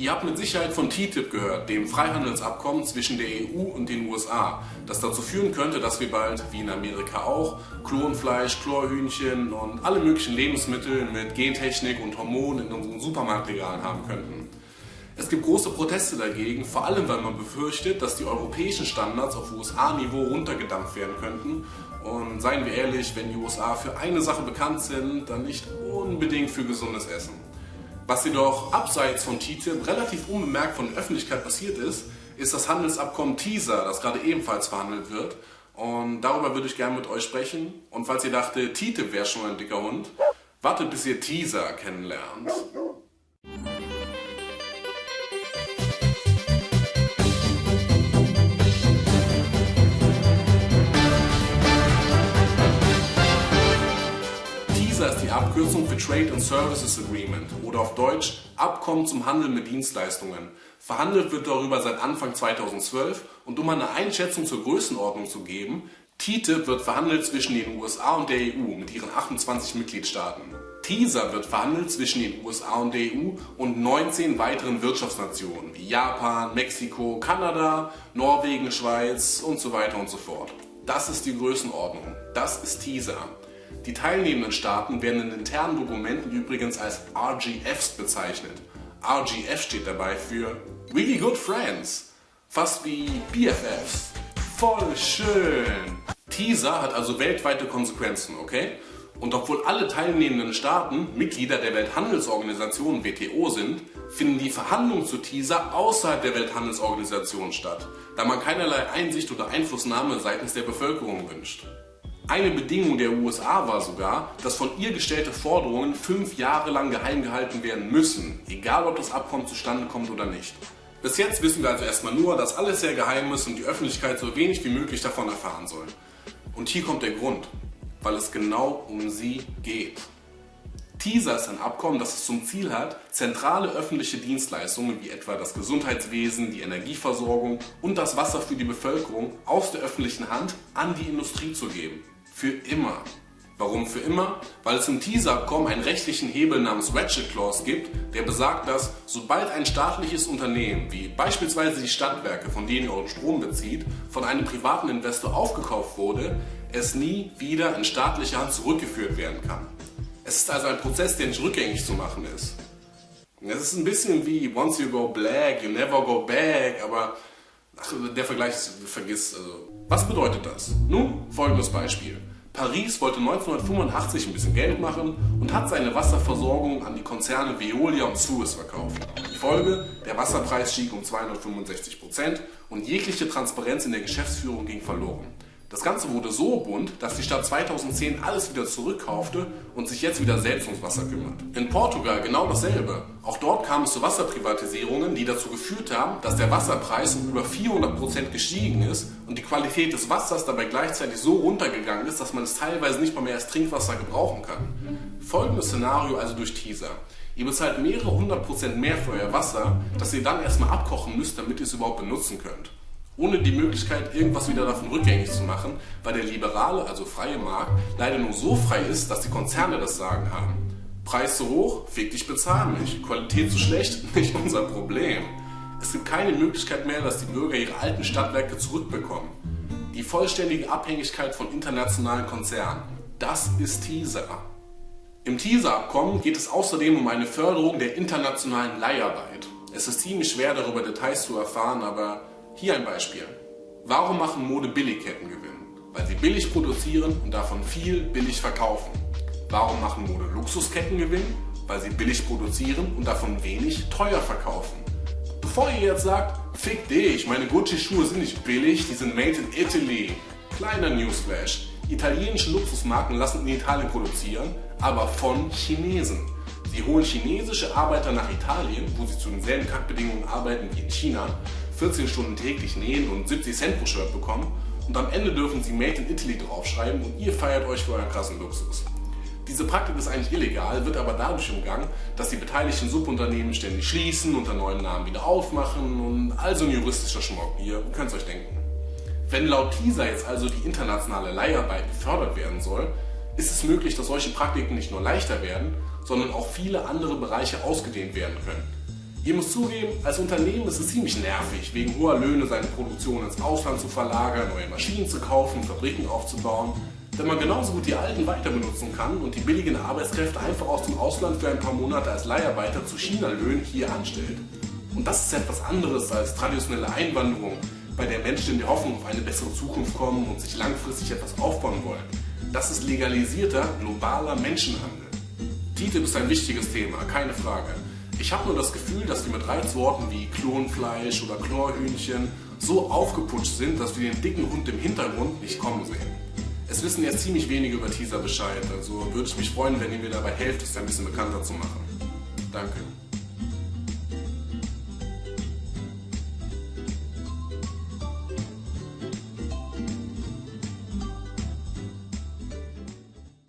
Ihr habt mit Sicherheit von TTIP gehört, dem Freihandelsabkommen zwischen der EU und den USA, das dazu führen könnte, dass wir bald, wie in Amerika auch, Klonfleisch, Chlorhühnchen und alle möglichen Lebensmittel mit Gentechnik und Hormonen in unseren Supermarktregalen haben könnten. Es gibt große Proteste dagegen, vor allem weil man befürchtet, dass die europäischen Standards auf USA-Niveau runtergedampft werden könnten. Und seien wir ehrlich, wenn die USA für eine Sache bekannt sind, dann nicht unbedingt für gesundes Essen. Was jedoch abseits von TTIP relativ unbemerkt von der Öffentlichkeit passiert ist, ist das Handelsabkommen TISA, das gerade ebenfalls verhandelt wird. Und darüber würde ich gerne mit euch sprechen. Und falls ihr dachtet, TTIP wäre schon ein dicker Hund, wartet bis ihr TISA kennenlernt. Abkürzung für Trade and Services Agreement oder auf Deutsch Abkommen zum Handel mit Dienstleistungen. Verhandelt wird darüber seit Anfang 2012 und um eine Einschätzung zur Größenordnung zu geben, TTIP wird verhandelt zwischen den USA und der EU mit ihren 28 Mitgliedstaaten. TISA wird verhandelt zwischen den USA und der EU und 19 weiteren Wirtschaftsnationen wie Japan, Mexiko, Kanada, Norwegen, Schweiz und so weiter und so fort. Das ist die Größenordnung. Das ist TISA. Die teilnehmenden Staaten werden in internen Dokumenten übrigens als RGFs bezeichnet. RGF steht dabei für Really Good Friends, fast wie BFFs. Voll schön! TISA hat also weltweite Konsequenzen, okay? Und obwohl alle teilnehmenden Staaten Mitglieder der Welthandelsorganisation WTO sind, finden die Verhandlungen zu TISA außerhalb der Welthandelsorganisation statt, da man keinerlei Einsicht oder Einflussnahme seitens der Bevölkerung wünscht. Eine Bedingung der USA war sogar, dass von ihr gestellte Forderungen fünf Jahre lang geheim gehalten werden müssen, egal ob das Abkommen zustande kommt oder nicht. Bis jetzt wissen wir also erstmal nur, dass alles sehr geheim ist und die Öffentlichkeit so wenig wie möglich davon erfahren soll. Und hier kommt der Grund, weil es genau um sie geht. TISA ist ein Abkommen, das es zum Ziel hat, zentrale öffentliche Dienstleistungen wie etwa das Gesundheitswesen, die Energieversorgung und das Wasser für die Bevölkerung aus der öffentlichen Hand an die Industrie zu geben. Für immer. Warum für immer? Weil es im TISA-Abkommen einen rechtlichen Hebel namens Ratchet Clause gibt, der besagt, dass sobald ein staatliches Unternehmen, wie beispielsweise die Stadtwerke, von denen ihr euren Strom bezieht, von einem privaten Investor aufgekauft wurde, es nie wieder in staatliche Hand zurückgeführt werden kann. Es ist also ein Prozess, der nicht rückgängig zu machen ist. Es ist ein bisschen wie once you go black, you never go back, aber der Vergleich ist, vergiss. Also, was bedeutet das? Nun, folgendes Beispiel. Paris wollte 1985 ein bisschen Geld machen und hat seine Wasserversorgung an die Konzerne Veolia und Suez verkauft. Die Folge, der Wasserpreis stieg um 265% und jegliche Transparenz in der Geschäftsführung ging verloren. Das Ganze wurde so bunt, dass die Stadt 2010 alles wieder zurückkaufte und sich jetzt wieder selbst ums Wasser kümmert. In Portugal genau dasselbe. Auch dort kam es zu Wasserprivatisierungen, die dazu geführt haben, dass der Wasserpreis um über 400% gestiegen ist und die Qualität des Wassers dabei gleichzeitig so runtergegangen ist, dass man es teilweise nicht mal mehr als Trinkwasser gebrauchen kann. Folgendes Szenario also durch Teaser. Ihr bezahlt mehrere hundert Prozent mehr für euer Wasser, das ihr dann erstmal abkochen müsst, damit ihr es überhaupt benutzen könnt ohne die Möglichkeit, irgendwas wieder davon rückgängig zu machen, weil der liberale, also freie Markt, leider nur so frei ist, dass die Konzerne das Sagen haben. Preis zu hoch, fick dich, bezahl mich. Qualität zu schlecht, nicht unser Problem. Es gibt keine Möglichkeit mehr, dass die Bürger ihre alten Stadtwerke zurückbekommen. Die vollständige Abhängigkeit von internationalen Konzernen, das ist TISA. Im TISA-Abkommen geht es außerdem um eine Förderung der internationalen Leiharbeit. Es ist ziemlich schwer darüber Details zu erfahren, aber hier ein Beispiel. Warum machen Mode-Billigketten Gewinn? Weil sie billig produzieren und davon viel billig verkaufen. Warum machen Mode-Luxusketten Gewinn? Weil sie billig produzieren und davon wenig teuer verkaufen. Bevor ihr jetzt sagt, fick dich, meine Gucci-Schuhe sind nicht billig, die sind made in Italy. Kleiner Newsflash. Italienische Luxusmarken lassen in Italien produzieren, aber von Chinesen. Sie holen chinesische Arbeiter nach Italien, wo sie zu denselben Kackbedingungen arbeiten wie in China, 14 Stunden täglich nähen und 70 Cent pro Shirt bekommen und am Ende dürfen sie Made in Italy draufschreiben und ihr feiert euch für euren krassen Luxus. Diese Praktik ist eigentlich illegal, wird aber dadurch umgangen, dass die beteiligten Subunternehmen ständig schließen, unter neuen Namen wieder aufmachen und also ein juristischer Schmuck. Ihr könnt es euch denken. Wenn laut TISA jetzt also die internationale Leiharbeit gefördert werden soll, ist es möglich, dass solche Praktiken nicht nur leichter werden, sondern auch viele andere Bereiche ausgedehnt werden können. Ihr müsst zugeben, als Unternehmen ist es ziemlich nervig, wegen hoher Löhne seine Produktion ins Ausland zu verlagern, neue Maschinen zu kaufen, Fabriken aufzubauen, da man genauso gut die alten weiter benutzen kann und die billigen Arbeitskräfte einfach aus dem Ausland für ein paar Monate als Leiharbeiter zu China-Löhnen hier anstellt. Und das ist etwas anderes als traditionelle Einwanderung, bei der Menschen in der Hoffnung auf eine bessere Zukunft kommen und sich langfristig etwas aufbauen wollen. Das ist legalisierter, globaler Menschenhandel. TTIP ist ein wichtiges Thema, keine Frage. Ich habe nur das Gefühl, dass wir mit Reizworten wie Klonfleisch oder Chlorhühnchen so aufgeputscht sind, dass wir den dicken Hund im Hintergrund nicht kommen sehen. Es wissen jetzt ziemlich wenige über Teaser Bescheid, also würde ich mich freuen, wenn ihr mir dabei helft, es ein bisschen bekannter zu machen. Danke.